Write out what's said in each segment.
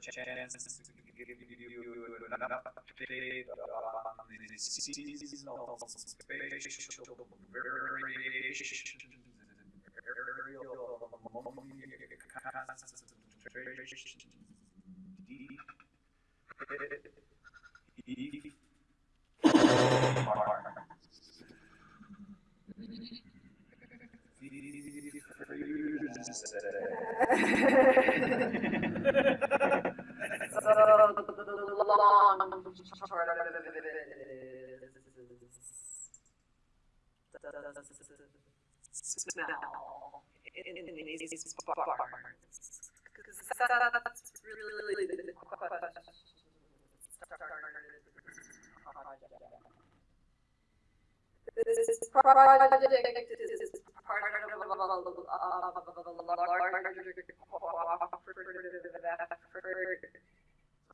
chance to give you an update on the seasonal spatial variations aerial concentrations. E. smell in, project is part of a larger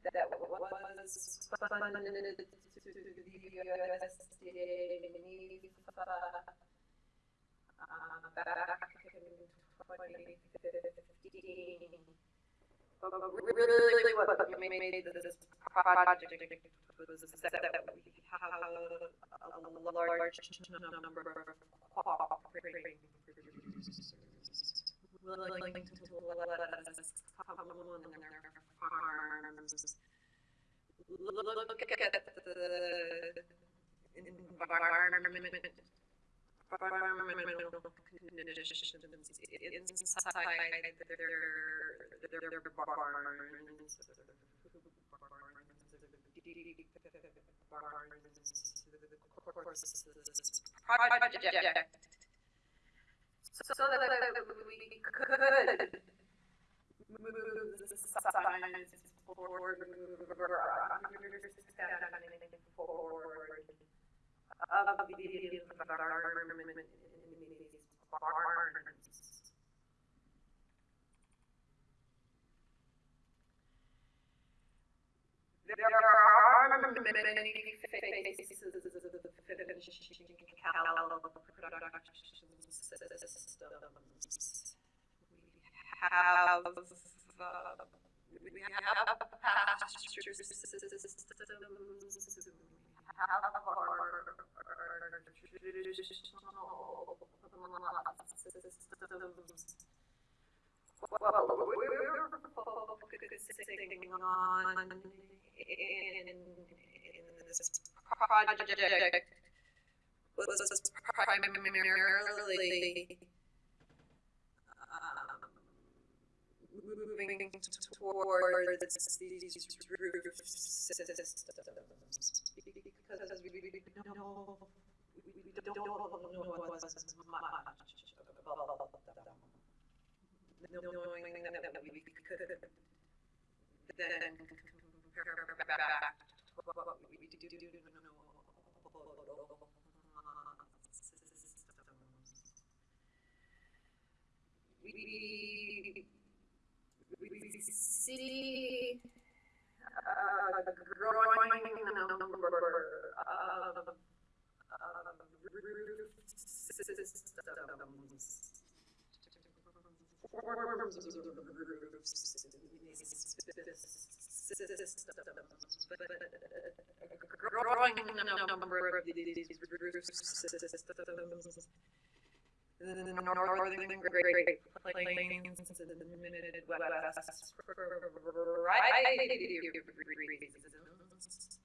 that was funded to the USDA uh, back in 2015. But really what made this project was that we have a large number of cooperating producers willing to us come on their farms, look at the environment, environmental conditions inside their, their, their barns, barns, of course, this project so that we could move the science forward, move our There are many of systems. Have, uh, we have we our traditional systems. Well, we're focusing on in, in this project was primarily um, moving towards these roof systems because we, we, we don't know we don't know as much about them. Knowing that we could then compare back to what we do know we, we see a growing number of, of systems. Forms of roofs, systems, but a growing number of these roof systems in the northern Great Plains, in the for a variety of reasons.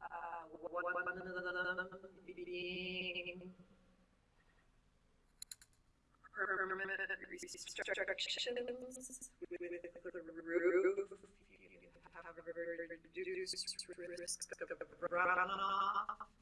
Uh, permanent restrictions with the roof. Have reduced risk of runoff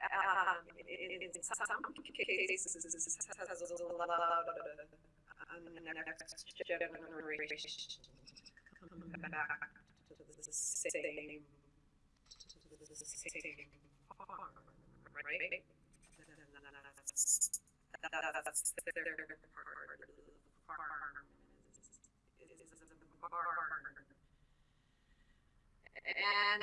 um, in, some cases has allowed next generation come back to the same, to the same farm, right? That's, that's their part farm is, is the barn. And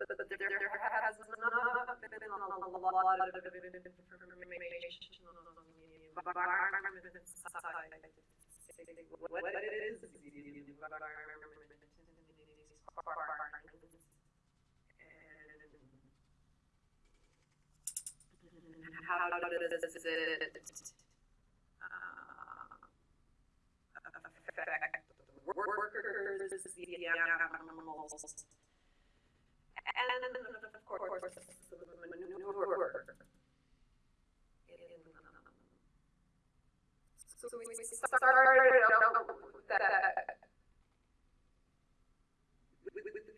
But, but there, there has not been a lot of information on the environment side. What it is, the environment in these. And how does it uh, affect the workers, the animals, course, the manure. Um, so we started out with that. With, with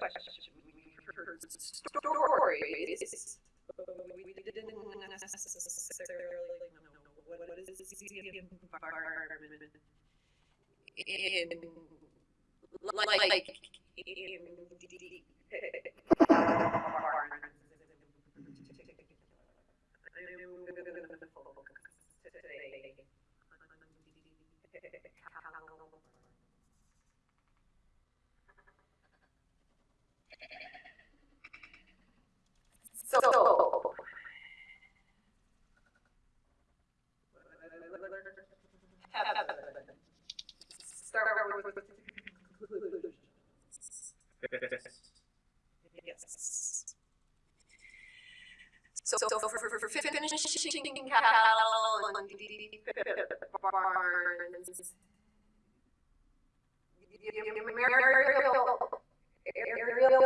question, we heard stories, but we didn't necessarily know what is the environment in like in so start with conclusions. Yes. So, so for, for, for finishing Cal and the barns, aerial, aerial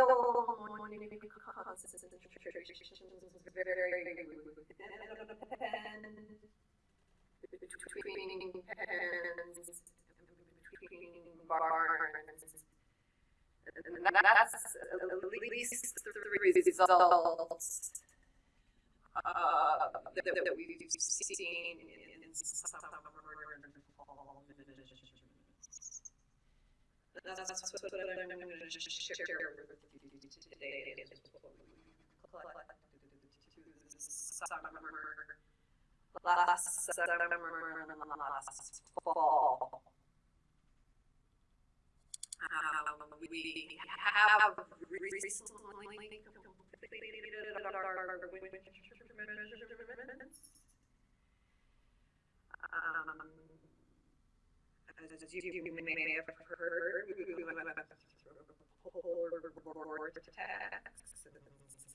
concentrations very between pens, between barns. And that's at least three results uh, that, that we've seen in, in and. That's what I'm going to share with you today. Is what we collected summer, last summer last fall. Um, we have recently completed Um, as you, may have heard, we went whole and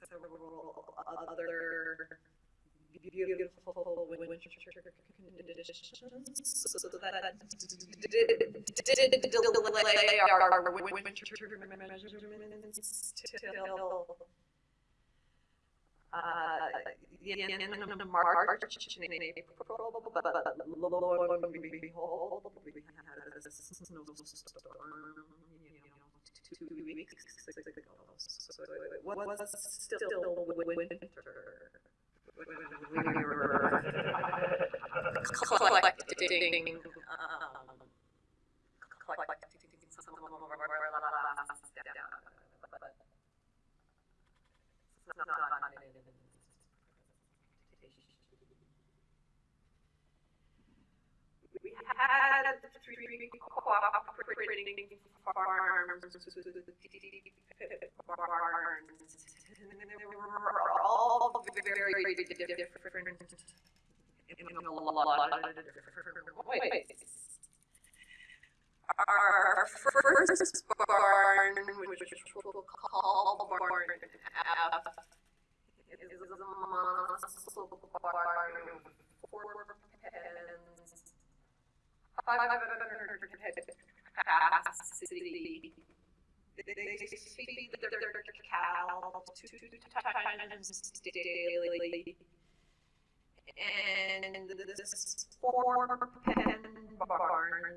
several other beautiful winter conditions. So that did delay our winter measurements till uh, March you it was still winter. Collecting, um, some of our last data, but it's We had three cooperating farms, barns, and they were all very different in a lot of different ways. Our first barn, which we'll call barn F, is a muscle barn, four pens, five hundred capacity. They feed their cow two times daily. And this four pen barn,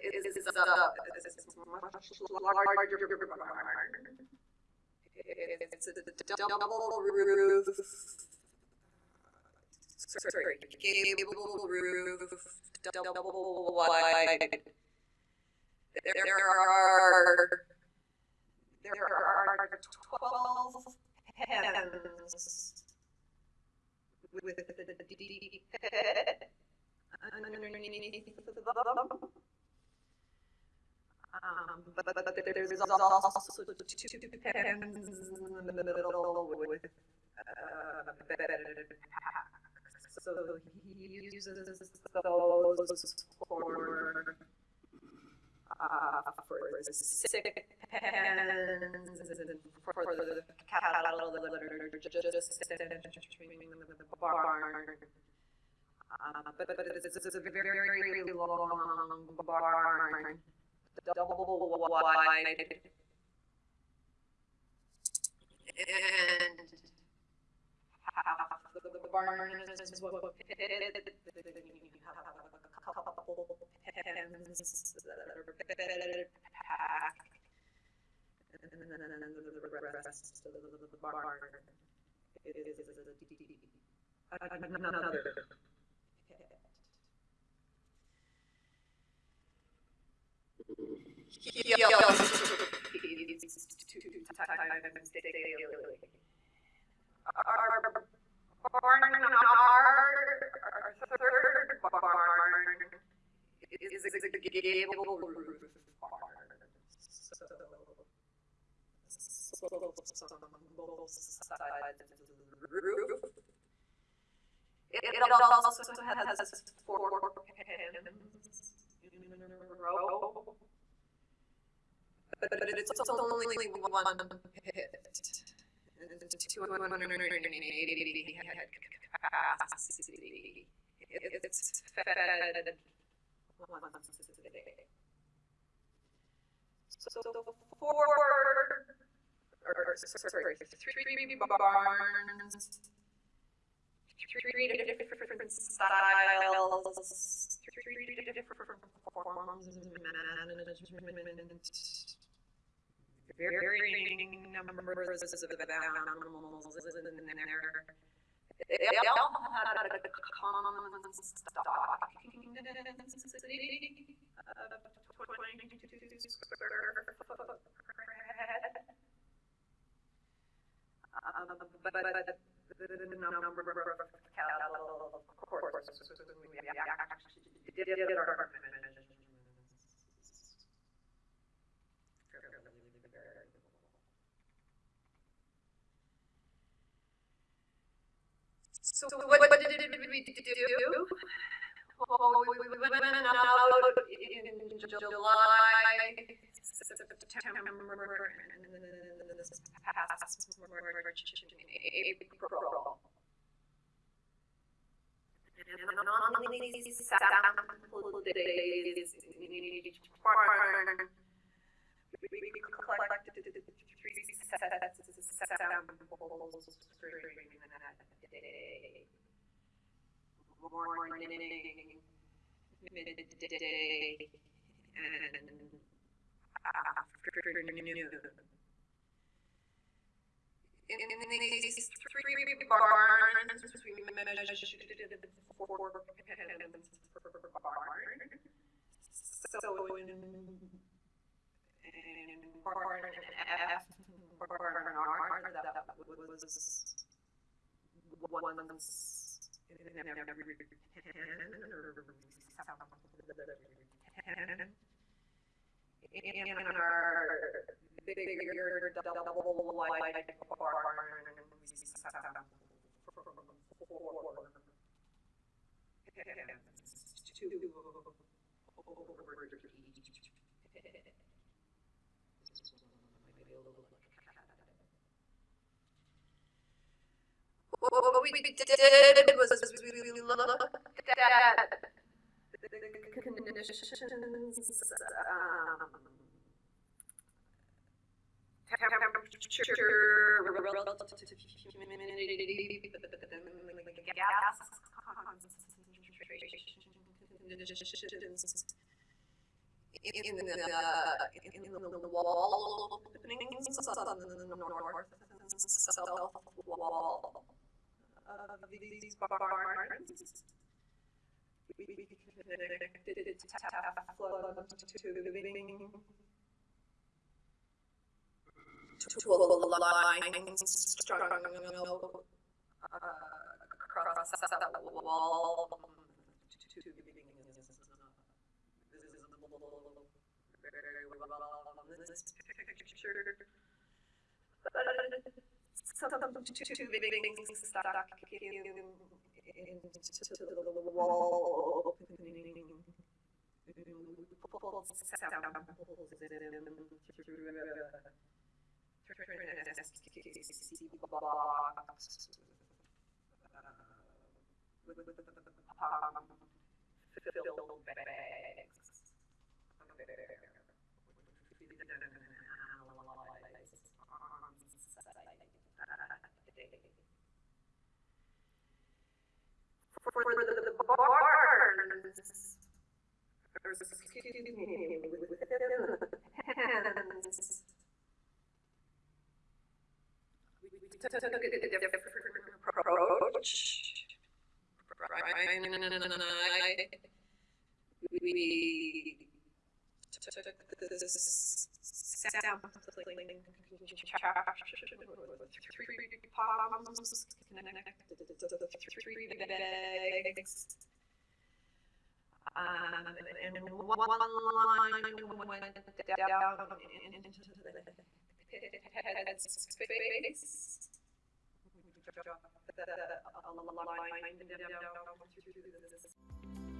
is is a much larger. It's a double roof. Sorry, gable roof, double wide. There are there are twelve pens with the deep underneath them. Um, but, but, but there's also two pens in the middle with uh, bedded packs. So he uses those for uh, for the sick pens and for the cattle that are just entering the barn. Uh, but, but it's, it's a very, very long barn, double wide. And half of the barn is what pit, then you have a couple pens that are bedded pack. And then the rest of the barn is another pit. He also feeds two times daily. Our barn, our, third barn is a gable roof barn. Roof. It, it also has four pens in a row. But, but it's only one pit. Eighty head capacity. It's fed. So four, or sorry, three barns, three different styles, three different forms of management, varying numbers of animals in there. They all had a common stocking density of twenty-two square foot. Um, but, but the number of cattle, of course, we actually did our So what, what did we do? Well, we, we went out in July, September, and this past March, April. And on these sample days in each we we collected three sets of day. Morning, midday, and afternoon. In, in these three barns, we measured four pens per barn. So in, in barn F, R, that was once in every pen or ten. In our bigger double wide barn, we four two over each. This is one of my little What we did was we looked at the conditions, um, temperature gas concentrations in the, in the wall openings north south wall of these barns. We connected tap flow tubing to a line strung uh, across that wall. Very well on this picture. Tubing stuck in, wall opening. Pulled samples in through a SKC box. With um, filled bags. For the, barns, or excuse me, within the pens, we took a different approach. Brian and I, we took this sampling three palms three bags. Um, and one line went down into the head space. Dropped the, line down through this